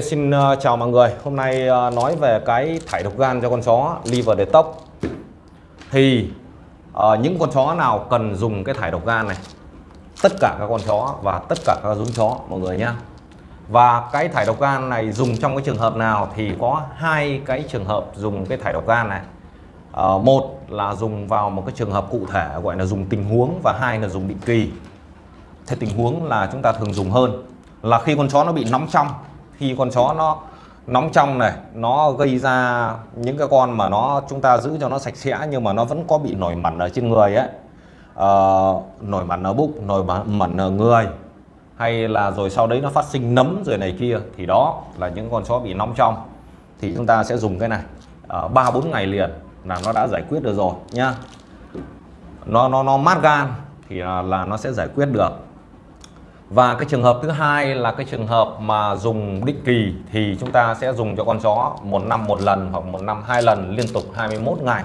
Xin ờ, chào mọi người, hôm nay ờ, nói về cái thải độc gan cho con chó liver detox. Thì uh, những con chó nào cần dùng cái thải độc gan này? Tất cả các con chó và tất cả các giống chó mọi người nhé. Và cái thải độc gan này dùng trong cái trường hợp nào thì có hai cái trường hợp dùng cái thải độc gan này. Uh, Một là dùng vào một cái trường hợp cụ thể gọi là dùng tình huống và hai là dùng định kỳ. Thế tình huống là chúng ta thường dùng hơn là khi con chó nó bị nóng trong khi con chó nó nóng trong này nó gây ra những cái con mà nó chúng ta giữ cho nó sạch sẽ nhưng mà nó vẫn có bị nổi mẩn ở trên người ấy. Ờ, nổi mẩn ở bụng nổi mẩn ở người hay là rồi sau đấy nó phát sinh nấm rồi này kia thì đó là những con chó bị nóng trong. Thì chúng ta sẽ dùng cái này ờ, ba bốn ngày liền là nó đã giải quyết được rồi nhá. Nó nó nó mát gan thì là, là nó sẽ giải quyết được và cái trường hợp thứ hai là cái trường hợp mà dùng định kỳ thì chúng ta sẽ dùng cho con chó một năm một lần hoặc một năm hai lần liên tục 21 ngày.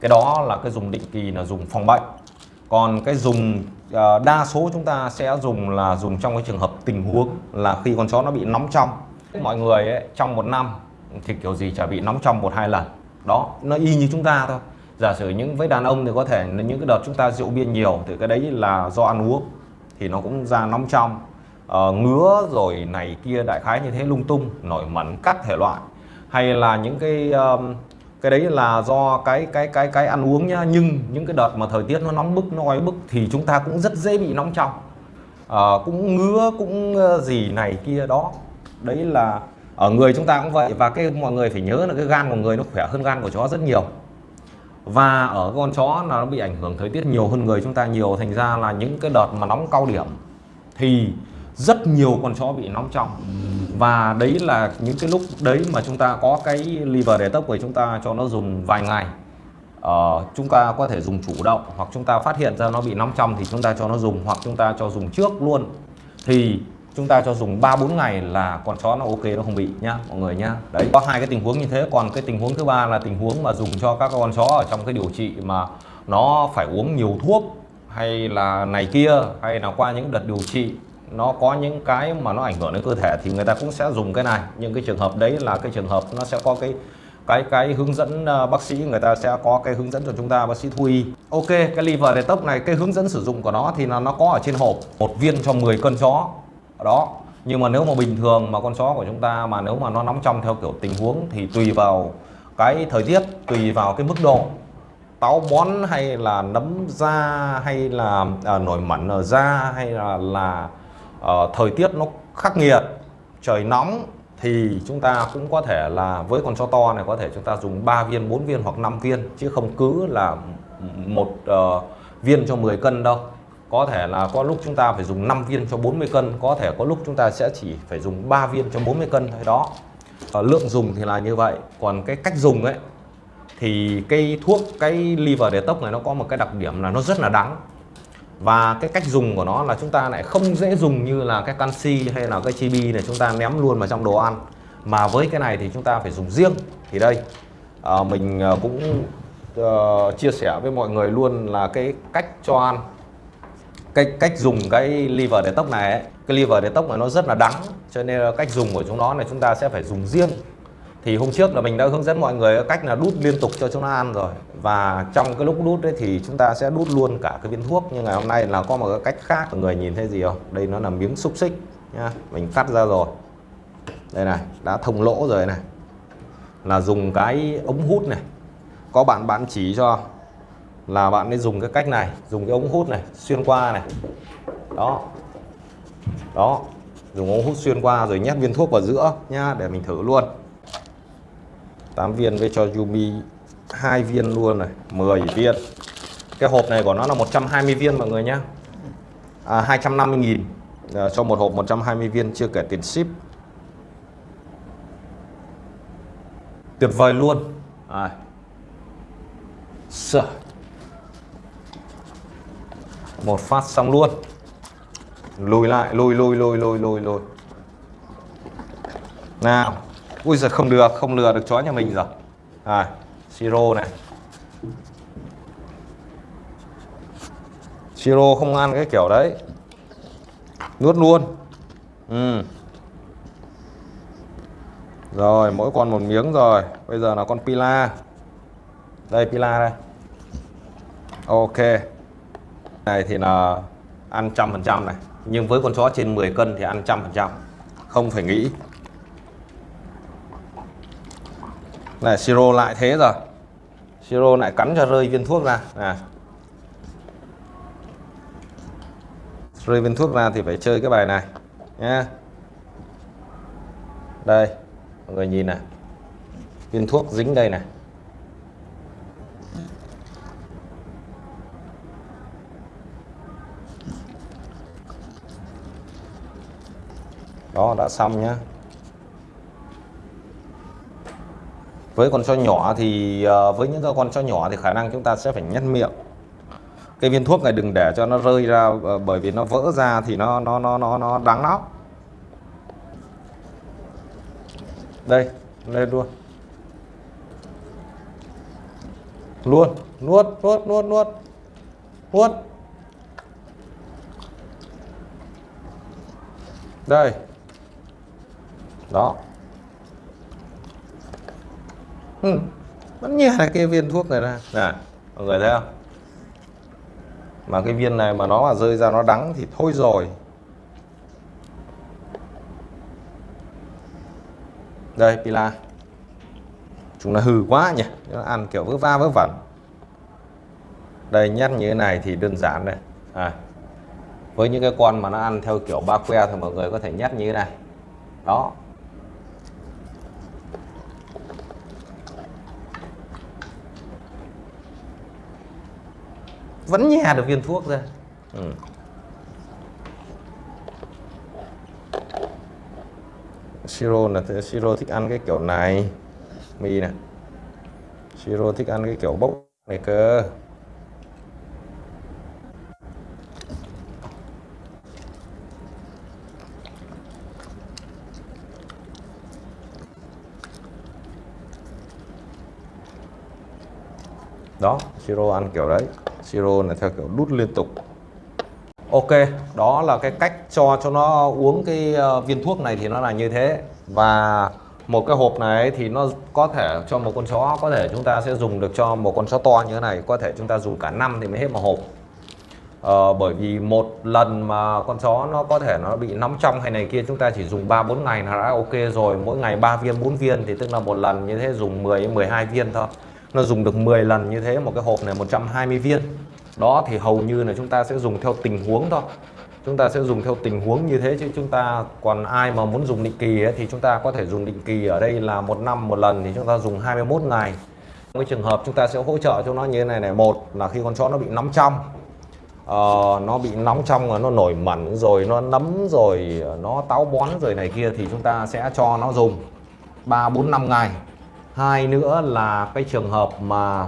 Cái đó là cái dùng định kỳ là dùng phòng bệnh. Còn cái dùng ờ, đa số chúng ta sẽ dùng là dùng trong cái trường hợp tình huống là khi con chó nó bị nóng trong. Mọi người ấy, trong một năm thì kiểu gì chả bị nóng trong một hai lần. Đó, nó y như chúng ta thôi. Giả sử những với đàn ông thì có thể những cái đợt chúng ta rượu bia nhiều thì cái đấy là do ăn uống thì nó cũng ra nóng trong. Uh, ngứa rồi này kia đại khái như thế lung tung nổi mẩn các thể loại. Hay là những cái um, cái đấy là do cái cái cái cái ăn uống nhá. Nhưng những cái đợt mà thời tiết nó nóng bức nó oi bức thì chúng ta cũng rất dễ bị nóng trong. Uh, cũng ngứa cũng gì này kia đó. Đấy là ở người chúng ta cũng vậy. Và cái mọi người phải nhớ là cái gan của người nó khỏe hơn gan của chó rất nhiều và ở con chó là nó bị ảnh hưởng thời tiết nhiều hơn người chúng ta nhiều. Thành ra là những cái đợt mà nóng cao điểm thì rất nhiều con chó bị nóng trong. Và đấy là những cái lúc đấy mà chúng ta có cái liver để tốc của chúng ta cho nó dùng vài ngày. Ờ, chúng ta có thể dùng chủ động hoặc chúng ta phát hiện ra nó bị nóng trong thì chúng ta cho nó dùng hoặc chúng ta cho dùng trước luôn. Thì chúng ta cho dùng 3 4 ngày là con chó nó ok, nó không bị nhá, mọi người nhá. Đấy, có hai cái tình huống như thế. Còn cái tình huống thứ ba là tình huống mà dùng cho các con chó ở trong cái điều trị mà nó phải uống nhiều thuốc hay là này kia, hay là qua những đợt điều trị, nó có những cái mà nó ảnh hưởng đến cơ thể thì người ta cũng sẽ dùng cái này. Nhưng cái trường hợp đấy là cái trường hợp nó sẽ có cái cái cái hướng dẫn ờ, bác sĩ, người ta sẽ có cái hướng dẫn cho chúng ta, bác sĩ thú y ok, cái liver detox này, cái hướng dẫn sử dụng của nó thì là nó có ở trên hộp. Một viên cho 10 cân chó đó. Nhưng mà nếu mà bình thường mà con chó của chúng ta mà nếu mà nó nóng trong theo kiểu tình huống thì tùy vào cái thời tiết tùy vào cái mức độ. Táo bón hay là nấm da hay là à, nổi mẩn ở da hay là là à, thời tiết nó khắc nghiệt trời nóng thì chúng ta cũng có thể là với con chó to này có thể chúng ta dùng 3 viên 4 viên hoặc 5 viên chứ không cứ là một uh, viên cho 10 cân đâu có thể là có lúc chúng ta phải dùng 5 viên cho 40 cân có thể có lúc chúng ta sẽ chỉ phải dùng 3 viên cho 40 cân thôi đó. À, lượng dùng thì là như vậy. Còn cái cách dùng ấy thì cái thuốc cái liver detox này nó có một cái đặc điểm là nó rất là đắng. Và cái cách dùng của nó là chúng ta lại không dễ dùng như là cái canxi hay là cái chibi này chúng ta ném luôn vào trong đồ ăn. Mà với cái này thì chúng ta phải dùng riêng. Thì đây à, mình ờ, cũng uh, chia sẻ với mọi người luôn là cái cách cho ăn cái cách dùng cái liver detox này ấy, cái liver detox này nó rất là đắng cho nên cách dùng của chúng nó này chúng ta sẽ phải dùng riêng. Thì hôm trước là mình đã hướng dẫn mọi người cách là đút liên tục cho chúng nó ăn rồi. Và trong cái lúc đút đấy thì chúng ta sẽ đút luôn cả cái viên thuốc. Nhưng ngày hôm nay là có một cái cách khác mọi người nhìn thấy gì không? Đây nó là miếng xúc xích nhá mình cắt ra rồi. Đây này đã thông lỗ rồi này. Là dùng cái ống hút này. Có bạn bạn chỉ cho là bạn nên dùng cái cách này dùng cái ống hút này xuyên qua này. Đó. Đó. Dùng ống hút xuyên qua rồi nhét viên thuốc vào giữa nhá để mình thử luôn. 8 viên với cho Yumi hai viên luôn này 10 viên. Cái hộp này của nó là 120 viên mọi người nhá. À, 250 nghìn. À, cho một hộp 120 viên chưa kể tiền ship. Tuyệt vời luôn. À. Sợ một phát xong luôn. Lùi lại, lùi lùi lùi lùi lùi lùi. Nào. Ui giờ không được, không lừa được chó nhà mình rồi. À siro này. Siro không ăn cái kiểu đấy. Nuốt luôn. Ừ. Rồi, mỗi con một miếng rồi. Bây giờ là con pila. Đây pila đây. Ok này thì là ăn trăm phần trăm này. Nhưng với con chó trên 10 cân thì ăn trăm phần trăm. Không phải nghĩ. Này, siro lại thế rồi. Siro lại cắn cho rơi viên thuốc ra. À rơi viên thuốc ra thì phải chơi cái bài này. Nha đây. Mọi người nhìn này. Viên thuốc dính đây này. Đó, đã xong nhá. Với con chó nhỏ thì ờ, với những con chó nhỏ thì khả năng chúng ta sẽ phải nhét miệng. Cái viên thuốc này đừng để cho nó rơi ra ờ, bởi vì nó vỡ ra thì nó nó nó nó nó đáng lắm. Đây, lên luôn. Luôn, nuốt nuốt nuốt nuốt. Nuốt. Đây đó. Ừ. vẫn nhẹ cái viên thuốc này ra. Nè mọi người thấy không? Mà cái viên này mà nó mà rơi ra nó đắng thì thôi rồi. Đây pila. Chúng nó hư quá nhỉ. Nó ăn kiểu vớ va vớ vẩn. Đây nhét như thế này thì đơn giản đây. À, với những cái con mà nó ăn theo kiểu ba que thì mọi người có thể nhét như thế này. Đó. Vẫn nhè được viên thuốc ra. Ừ. siro là siro thích ăn cái kiểu này. Mì này siro thích ăn cái kiểu bốc này cơ. Đó, siro ăn kiểu đấy siro là theo kiểu đút liên tục. Ok đó là cái cách cho cho nó uống cái ờ, viên thuốc này thì nó là như thế. Và một cái hộp này thì nó có thể cho một con chó có thể chúng ta sẽ dùng được cho một con chó to như thế này. Có thể chúng ta dùng cả năm thì mới hết một hộp. Ờ, bởi vì một lần mà con chó nó có thể nó bị nóng trong hay này kia chúng ta chỉ dùng 3 4 ngày là đã ok rồi. Mỗi ngày 3 viên 4 viên thì tức là một lần như thế dùng 10 12 viên thôi nó dùng được 10 lần như thế một cái hộp này 120 viên. Đó thì hầu như là chúng ta sẽ dùng theo tình huống thôi. Chúng ta sẽ dùng theo tình huống như thế chứ chúng ta còn ai mà muốn dùng định kỳ ấy, thì chúng ta có thể dùng định kỳ ở đây là một năm một lần thì chúng ta dùng 21 ngày. Trong cái trường hợp chúng ta sẽ hỗ trợ cho nó như thế này này một là khi con chó nó bị nóng trong uh, nó bị nóng trong rồi nó nổi mẩn rồi nó nấm rồi nó táo bón rồi này kia thì chúng ta sẽ cho nó dùng 3 4 5 ngày hai nữa là cái trường hợp mà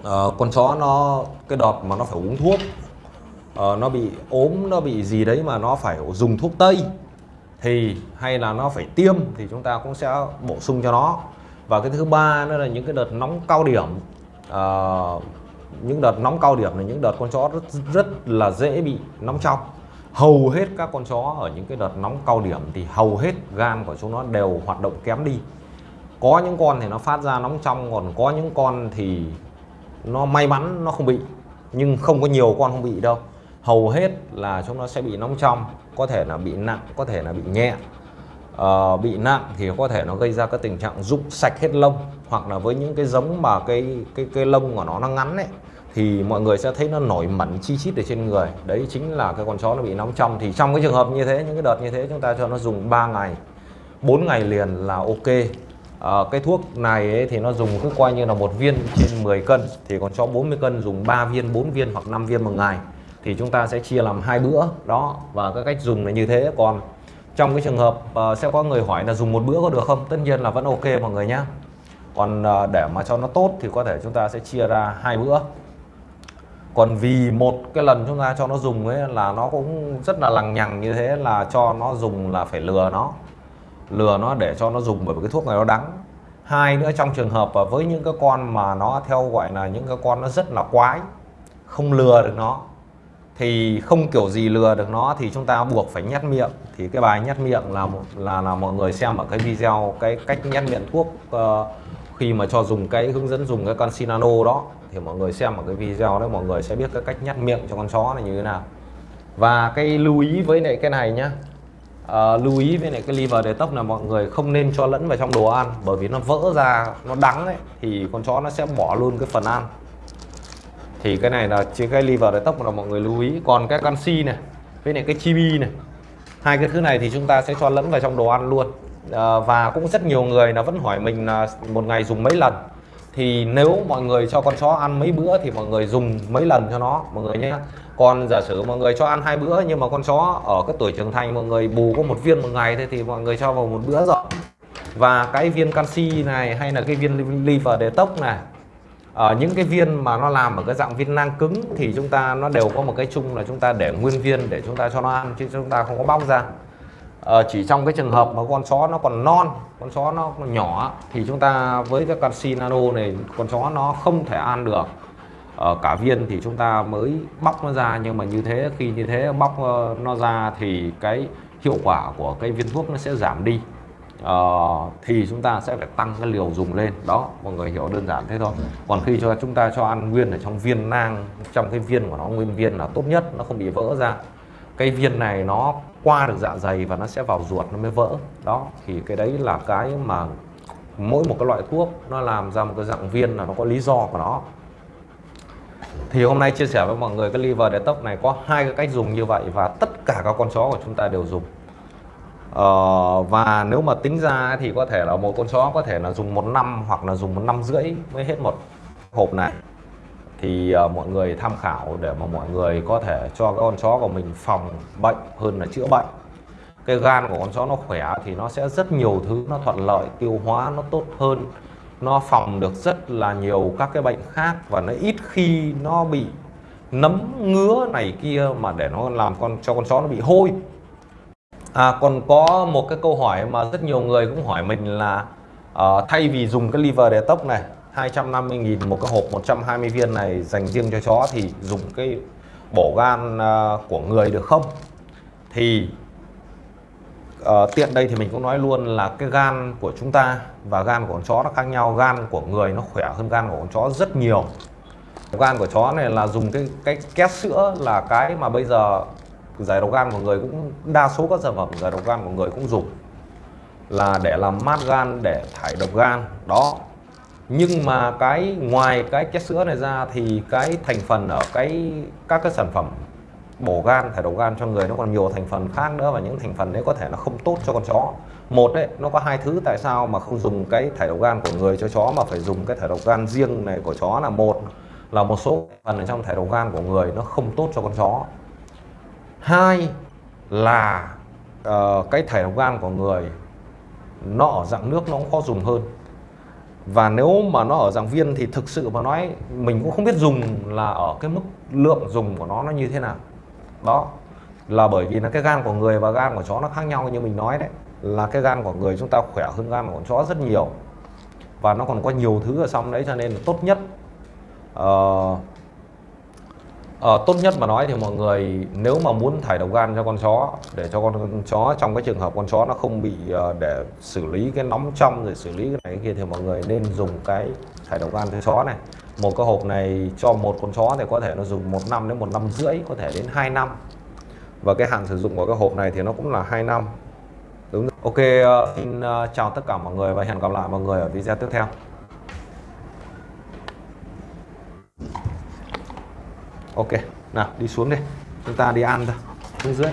uh, con chó nó cái đợt mà nó phải uống thuốc uh, nó bị ốm nó bị gì đấy mà nó phải dùng thuốc tây thì hay là nó phải tiêm thì chúng ta cũng sẽ bổ sung cho nó. Và cái thứ ba nữa là những cái đợt nóng cao điểm uh, những đợt nóng cao điểm là những đợt con chó rất rất là dễ bị nóng trong. Hầu hết các con chó ở những cái đợt nóng cao điểm thì hầu hết gan của chúng nó đều hoạt động kém đi có những con thì nó phát ra nóng trong còn có những con thì nó may mắn nó không bị. Nhưng không có nhiều con không bị đâu. Hầu hết là chúng nó sẽ bị nóng trong có thể là bị nặng có thể là bị nhẹ. Ờ, bị nặng thì có thể nó gây ra cái tình trạng rụng sạch hết lông hoặc là với những cái giống mà cái cái cái lông của nó nó ngắn ấy thì mọi người sẽ thấy nó nổi mẩn chi chít ở trên người. Đấy chính là cái con chó nó bị nóng trong. Thì trong cái trường hợp như thế những cái đợt như thế chúng ta cho nó dùng 3 ngày 4 ngày liền là ok à, cái thuốc này ấy, thì nó dùng cứ coi như là một viên trên 10 cân thì còn cho 40 cân dùng 3 viên 4 viên hoặc 5 viên một ngày. Thì chúng ta sẽ chia làm hai bữa đó. Và cái cách dùng là như thế còn trong cái trường hợp uh, sẽ có người hỏi là dùng một bữa có được không? Tất nhiên là vẫn ok mọi người nhé còn uh, để mà cho nó tốt thì có thể chúng ta sẽ chia ra hai bữa. Còn vì một cái lần chúng ta cho nó dùng ấy là nó cũng rất là lằng nhằng như thế là cho nó dùng là phải lừa nó lừa nó để cho nó dùng bởi vì cái thuốc này nó đắng. Hai nữa trong trường hợp với những cái con mà nó theo gọi là những cái con nó rất là quái không lừa được nó thì không kiểu gì lừa được nó thì chúng ta buộc phải nhét miệng. Thì cái bài nhét miệng là một là là mọi người xem ở cái video cái cách nhét miệng thuốc uh, khi mà cho dùng cái hướng dẫn dùng cái con Sinano đó. Thì mọi người xem ở cái video đấy mọi người sẽ biết cái cách nhét miệng cho con chó này như thế nào. Và cái lưu ý với lại cái này nhá uh, lưu ý với lại cái liver detox là mọi người không nên cho lẫn vào trong đồ ăn bởi vì nó vỡ ra nó đắng ấy thì con chó nó sẽ bỏ luôn cái phần ăn. Thì cái này là chỉ cái liver detox là mọi người lưu ý. Còn cái canxi này với lại cái chibi này hai cái thứ này thì chúng ta sẽ cho lẫn vào trong đồ ăn luôn. À, và cũng rất nhiều người là vẫn hỏi mình là một ngày dùng mấy lần. Thì nếu mọi người cho con chó ăn mấy bữa thì mọi người dùng mấy lần cho nó mọi người nhé còn giả sử mọi người cho ăn hai bữa nhưng mà con chó ở cái tuổi trưởng thành mọi người bù có một viên một ngày thế thì mọi người cho vào một bữa rồi. Và cái viên canxi này hay là cái viên liver detox này ở những cái viên mà nó làm ở cái dạng viên nang cứng thì chúng ta nó đều có một cái chung là chúng ta để nguyên viên để chúng ta cho nó ăn chứ chúng ta không có bóc ra. À, chỉ trong cái trường hợp mà con chó nó còn non con chó nó nhỏ thì chúng ta với cái canxi nano này con chó nó không thể ăn được ở cả viên thì chúng ta mới bóc nó ra nhưng mà như thế khi như thế bóc ờ, nó ra thì cái hiệu quả của cái viên thuốc nó sẽ giảm đi. Uh, thì chúng ta sẽ phải tăng cái liều dùng lên. Đó mọi người hiểu đơn giản thế thôi. Còn khi cho chúng ta cho ăn nguyên ở trong viên nang trong cái viên của nó nguyên viên là tốt nhất nó không bị vỡ ra. Cái viên này nó qua được dạ dày và nó sẽ vào ruột nó mới vỡ. Đó thì cái đấy là cái mà mỗi một cái loại thuốc nó làm ra một cái dạng viên là nó có lý do của nó thì hôm nay chia sẻ với mọi người cái liver detox này có hai cái cách dùng như vậy và tất cả các con chó của chúng ta đều dùng. Ờ, và nếu mà tính ra thì có thể là một con chó có thể là dùng một năm hoặc là dùng một năm rưỡi mới hết một hộp này. Thì uh, mọi người tham khảo để mà mọi người có thể cho cái con chó của mình phòng bệnh hơn là chữa bệnh. Cái gan của con chó nó khỏe thì nó sẽ rất nhiều thứ nó thuận lợi tiêu hóa nó tốt hơn nó phòng được rất là nhiều các cái bệnh khác và nó ít khi nó bị nấm ngứa này kia mà để nó làm con cho con chó nó bị hôi. À còn có một cái câu hỏi mà rất nhiều người cũng hỏi mình là uh, thay vì dùng cái liver để tốc này 250.000 một cái hộp 120 viên này dành riêng cho chó thì dùng cái bổ gan uh, của người được không? Thì uh, tiện đây thì mình cũng nói luôn là cái gan của chúng ta và gan của con chó nó khác nhau. Gan của người nó khỏe hơn gan của con chó rất nhiều. Gan của chó này là dùng cái cái két sữa là cái mà bây giờ giải độc gan của người cũng đa số các sản phẩm giải độc gan của người cũng dùng là để làm mát gan để thải độc gan. Đó. Nhưng mà cái ngoài cái két sữa này ra thì cái thành phần ở cái các cái sản phẩm bổ gan thải độc gan cho người nó còn nhiều thành phần khác nữa và những thành phần đấy có thể nó không tốt cho con chó. Một đấy nó có hai thứ tại sao mà không dùng cái thải độc gan của người cho chó mà phải dùng cái thải độc gan riêng này của chó là một là một số phần ở trong thải độc gan của người nó không tốt cho con chó. Hai là uh, cái thải độc gan của người nó ở dạng nước nó cũng khó dùng hơn. Và nếu mà nó ở dạng viên thì thực sự mà nói mình cũng không biết dùng là ở cái mức lượng dùng của nó nó như thế nào đó. Là bởi vì là cái gan của người và gan của chó nó khác nhau như mình nói đấy. Là cái gan của người chúng ta khỏe hơn gan của chó rất nhiều. Và nó còn có nhiều thứ ở trong đấy cho nên là tốt nhất uh, uh, tốt nhất mà nói thì mọi người nếu mà muốn thải độc gan cho con chó để cho con chó trong cái trường hợp con chó nó không bị uh, để xử lý cái nóng trong rồi xử lý cái này cái kia thì mọi người nên dùng cái thải độc gan cho chó này một cái hộp này cho một con chó thì có thể nó dùng một năm đến một năm rưỡi, có thể đến 2 năm. Và cái hạn sử dụng của cái hộp này thì nó cũng là 2 năm. Đúng ok ờ, xin ờ, chào tất cả mọi người và hẹn gặp lại mọi người ở video tiếp theo. Ok, nào, đi xuống đi. Chúng ta đi ăn thôi. Xuống dưới.